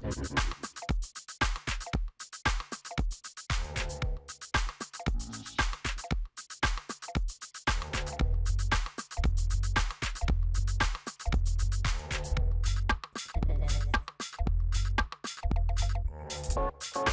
chơi chơi Thank